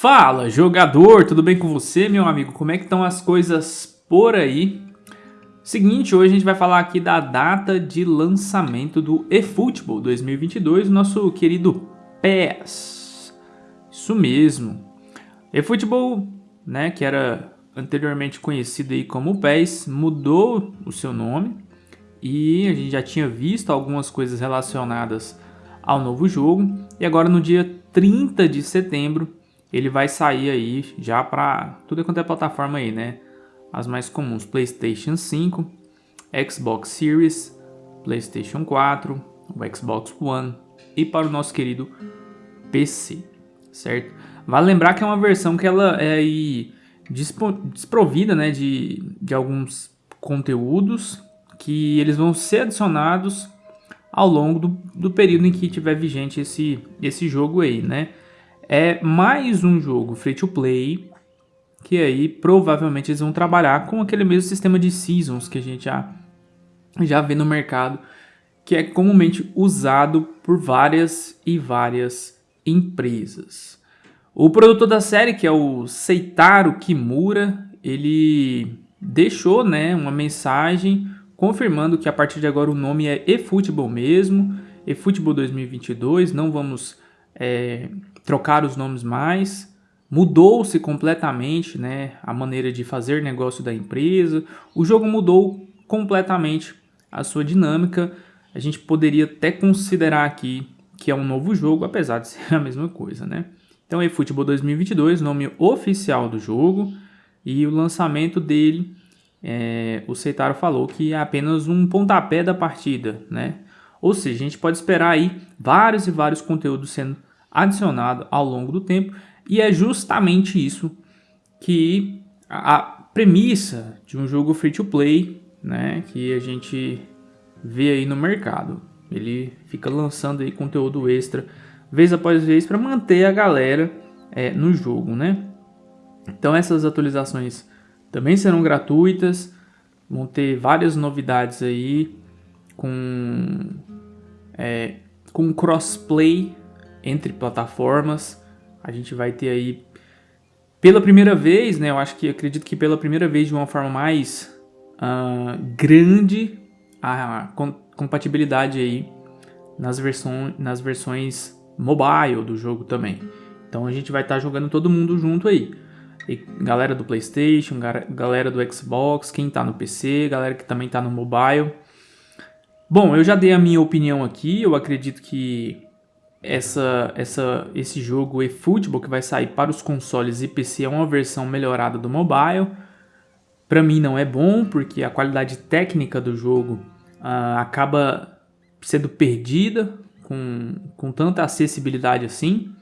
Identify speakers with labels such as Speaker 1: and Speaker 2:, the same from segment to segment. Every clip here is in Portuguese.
Speaker 1: Fala, jogador, tudo bem com você, meu amigo? Como é que estão as coisas por aí? Seguinte, hoje a gente vai falar aqui da data de lançamento do eFootball 2022, nosso querido PES. Isso mesmo. eFootball, né, que era anteriormente conhecido aí como PES, mudou o seu nome e a gente já tinha visto algumas coisas relacionadas ao novo jogo e agora no dia 30 de setembro ele vai sair aí já para tudo quanto é plataforma aí, né? As mais comuns, PlayStation 5, Xbox Series, PlayStation 4, o Xbox One e para o nosso querido PC, certo? Vale lembrar que é uma versão que ela é desprovida, né, de, de alguns conteúdos que eles vão ser adicionados ao longo do, do período em que tiver vigente esse, esse jogo aí, né? É mais um jogo free to play, que aí provavelmente eles vão trabalhar com aquele mesmo sistema de seasons que a gente já, já vê no mercado, que é comumente usado por várias e várias empresas. O produtor da série, que é o Seitaro Kimura, ele deixou né, uma mensagem confirmando que a partir de agora o nome é eFootball mesmo, eFootball 2022, não vamos é, trocar os nomes mais, mudou-se completamente né, a maneira de fazer negócio da empresa, o jogo mudou completamente a sua dinâmica, a gente poderia até considerar aqui que é um novo jogo, apesar de ser a mesma coisa, né? Então, eFootball 2022, nome oficial do jogo, e o lançamento dele, é, o Seitaro falou que é apenas um pontapé da partida, né? Ou seja, a gente pode esperar aí vários e vários conteúdos sendo adicionado ao longo do tempo e é justamente isso que a premissa de um jogo free to play, né, que a gente vê aí no mercado. Ele fica lançando aí conteúdo extra vez após vez para manter a galera é, no jogo, né? Então essas atualizações também serão gratuitas, vão ter várias novidades aí com é, com crossplay entre plataformas. A gente vai ter aí pela primeira vez, né? Eu acho que acredito que pela primeira vez de uma forma mais uh, grande a compatibilidade aí nas, versões nas versões mobile do jogo também. Então a gente vai estar tá jogando todo mundo junto aí. E galera do Playstation, galera do Xbox, quem está no PC, galera que também está no mobile. Bom, eu já dei a minha opinião aqui, eu acredito que essa, essa, esse jogo eFootball que vai sair para os consoles e PC é uma versão melhorada do mobile. Para mim não é bom, porque a qualidade técnica do jogo uh, acaba sendo perdida com, com tanta acessibilidade assim.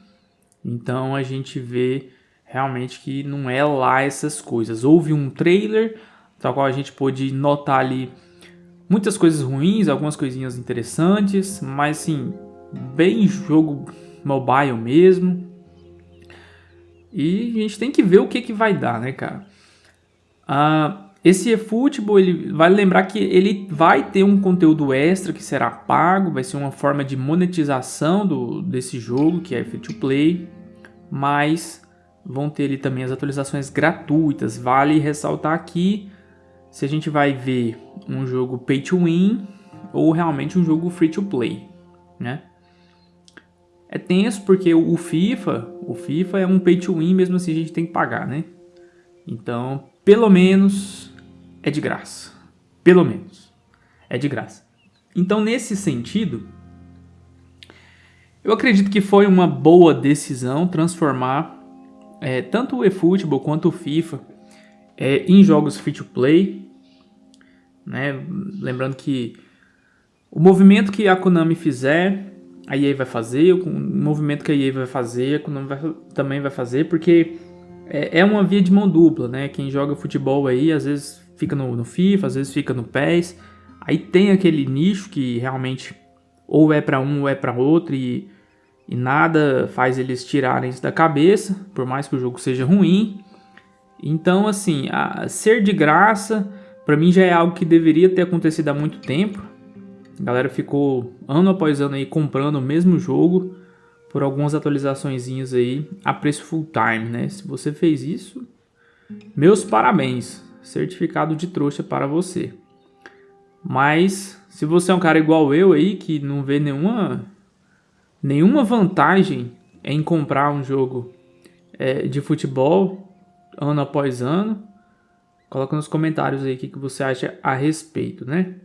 Speaker 1: Então a gente vê realmente que não é lá essas coisas. Houve um trailer, tal qual a gente pôde notar ali muitas coisas ruins, algumas coisinhas interessantes, mas assim, bem jogo mobile mesmo. E a gente tem que ver o que, que vai dar, né, cara? Uh, esse eFootball, ele vai lembrar que ele vai ter um conteúdo extra que será pago, vai ser uma forma de monetização do, desse jogo, que é free to play, mas vão ter ali também as atualizações gratuitas. Vale ressaltar aqui se a gente vai ver um jogo pay to win ou realmente um jogo free to play, né? É tenso porque o FIFA, o FIFA é um pay to win, mesmo assim a gente tem que pagar, né? Então, pelo menos é de graça. Pelo menos é de graça. Então, nesse sentido, eu acredito que foi uma boa decisão transformar é, tanto o eFootball quanto o FIFA é, em jogos free to play. Né? Lembrando que o movimento que a Konami fizer a EA vai fazer, o movimento que a EA vai fazer, a Konami vai, também vai fazer, porque é, é, uma via de mão dupla, né? Quem joga futebol aí, às vezes fica no, no FIFA, às vezes fica no PES, aí tem aquele nicho que realmente ou é para um ou é para outro e, e nada faz eles tirarem isso da cabeça, por mais que o jogo seja ruim. Então, assim, ser de graça, para mim já é algo que deveria ter acontecido há muito tempo, a galera ficou ano após ano aí comprando o mesmo jogo por algumas atualizações aí a preço full time, né? Se você fez isso, meus parabéns, certificado de trouxa para você. Mas se você é um cara igual eu aí que não vê nenhuma nenhuma vantagem em comprar um jogo é, de futebol ano após ano, coloca nos comentários aí o que, que você acha a respeito, né?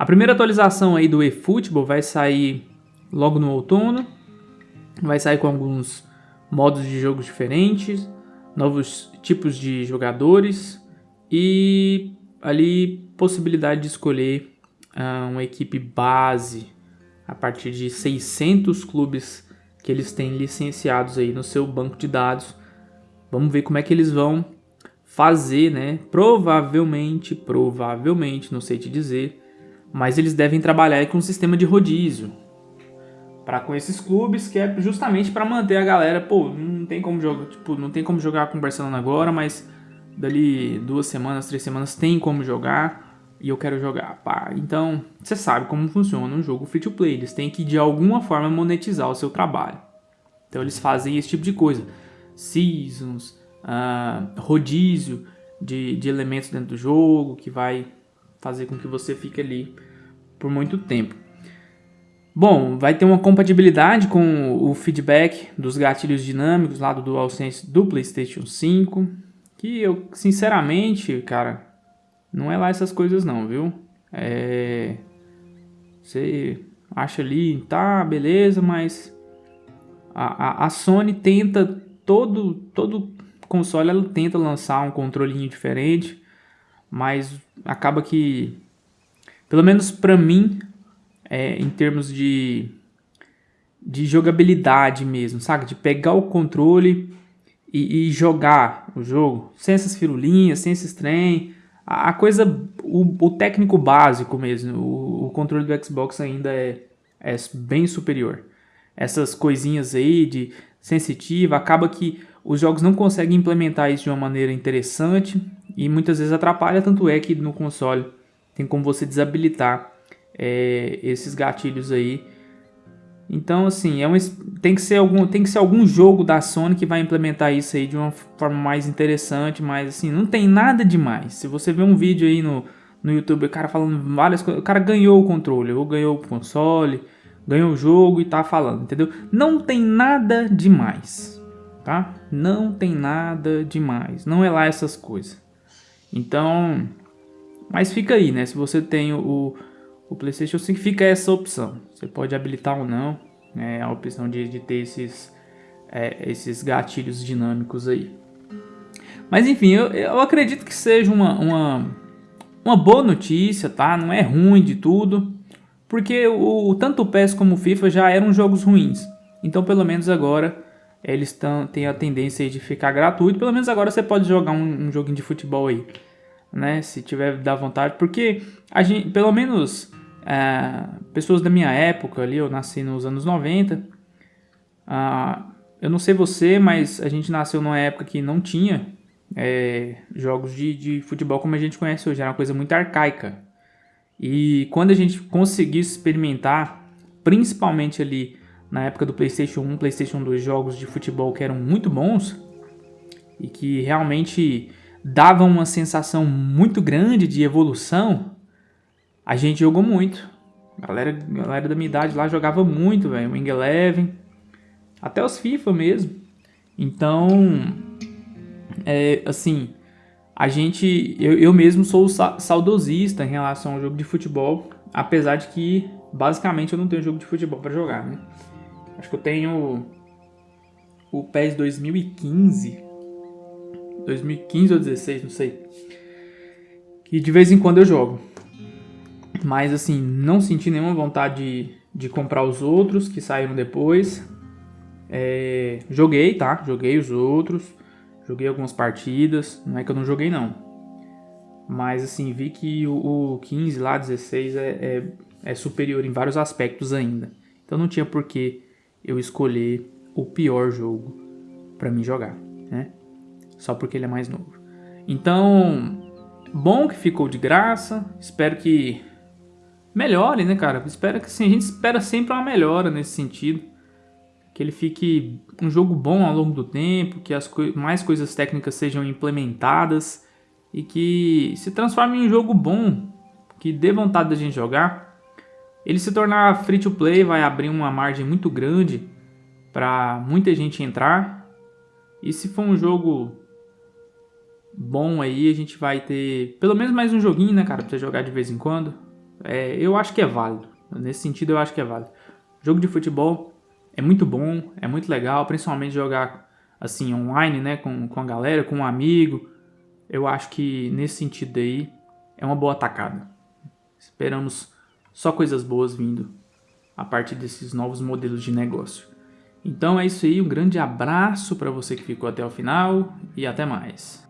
Speaker 1: A primeira atualização aí do eFootball vai sair logo no outono. Vai sair com alguns modos de jogo diferentes, novos tipos de jogadores e ali possibilidade de escolher uh, uma equipe base a partir de 600 clubes que eles têm licenciados aí no seu banco de dados. Vamos ver como é que eles vão fazer, né? Provavelmente, provavelmente, não sei te dizer, mas eles devem trabalhar com um sistema de rodízio para com esses clubes, que é justamente para manter a galera, pô, não tem como jogar, tipo, não tem como jogar com o Barcelona agora, mas dali duas semanas, três semanas tem como jogar e eu quero jogar, pá. Então, você sabe como funciona um jogo free to play, eles têm que de alguma forma monetizar o seu trabalho. Então eles fazem esse tipo de coisa, seasons, uh, rodízio de, de elementos dentro do jogo que vai fazer com que você fique ali por muito tempo. Bom, vai ter uma compatibilidade com o feedback dos gatilhos dinâmicos lá do DualSense do PlayStation 5, que eu, sinceramente, cara, não é lá essas coisas não, viu? É... Você acha ali, tá, beleza, mas a, a, a Sony tenta, todo, todo console ela tenta lançar um controlinho diferente, mas acaba que, pelo menos para mim, é, em termos de, de jogabilidade mesmo, sabe? De pegar o controle e, e jogar o jogo, sem essas firulinhas, sem esses trem, a, a coisa, o, o, técnico básico mesmo, o, o, controle do Xbox ainda é, é bem superior. Essas coisinhas aí de sensitiva, acaba que os jogos não conseguem implementar isso de uma maneira interessante e muitas vezes atrapalha, tanto é que no console tem como você desabilitar é, esses gatilhos aí. Então, assim, é um, tem, que ser algum, tem que ser algum jogo da Sony que vai implementar isso aí de uma forma mais interessante, mas assim, não tem nada demais. Se você vê um vídeo aí no, no YouTube, o cara falando várias coisas, o cara ganhou o controle, ou ganhou o console, ganhou o jogo e tá falando, entendeu? Não tem nada demais, tá? Não tem nada demais, não é lá essas coisas. Então, mas fica aí, né? Se você tem o, o PlayStation 5, fica essa opção. Você pode habilitar ou não, né? A opção de, de ter esses, é, esses gatilhos dinâmicos aí. Mas enfim, eu, eu acredito que seja uma, uma, uma boa notícia, tá? Não é ruim de tudo. Porque o, tanto o PES como o FIFA já eram jogos ruins. Então pelo menos agora eles tão, têm a tendência de ficar gratuito. Pelo menos agora você pode jogar um, um joguinho de futebol aí, né? Se tiver da vontade, porque a gente, pelo menos é, pessoas da minha época ali, eu nasci nos anos 90. Ah, eu não sei você, mas a gente nasceu numa época que não tinha é, jogos de, de futebol como a gente conhece hoje. Era uma coisa muito arcaica. E quando a gente conseguiu experimentar, principalmente ali na época do PlayStation 1, PlayStation 2, jogos de futebol que eram muito bons e que realmente davam uma sensação muito grande de evolução, a gente jogou muito. A galera, galera da minha idade lá jogava muito, velho. Wing Eleven, até os FIFA mesmo. Então, é, assim, a gente, eu, eu mesmo sou saudosista em relação ao jogo de futebol, apesar de que basicamente eu não tenho jogo de futebol para jogar, né? Acho que eu tenho o PES 2015. 2015 ou 16, não sei. Que de vez em quando eu jogo. Mas assim, não senti nenhuma vontade de, de comprar os outros que saíram depois. É, joguei, tá? Joguei os outros. Joguei algumas partidas. Não é que eu não joguei, não. Mas assim, vi que o, o 15 lá, 16 é, é, é superior em vários aspectos ainda. Então não tinha por que eu escolher o pior jogo para mim jogar, né? Só porque ele é mais novo. Então, bom que ficou de graça. Espero que melhore, né, cara? Espero que sim, a gente espera sempre uma melhora nesse sentido. que ele fique um jogo bom ao longo do tempo, que as co mais coisas técnicas sejam implementadas e que se transforme em um jogo bom, que dê vontade da gente jogar. Ele se tornar free to play vai abrir uma margem muito grande para muita gente entrar. E se for um jogo bom aí, a gente vai ter pelo menos mais um joguinho, né, cara, pra você jogar de vez em quando. É, eu acho que é válido. Nesse sentido, eu acho que é válido. Jogo de futebol é muito bom, é muito legal, principalmente jogar assim online, né, com, com a galera, com um amigo. Eu acho que nesse sentido aí é uma boa atacada. Esperamos só coisas boas vindo a partir desses novos modelos de negócio. Então é isso aí, um grande abraço para você que ficou até o final e até mais.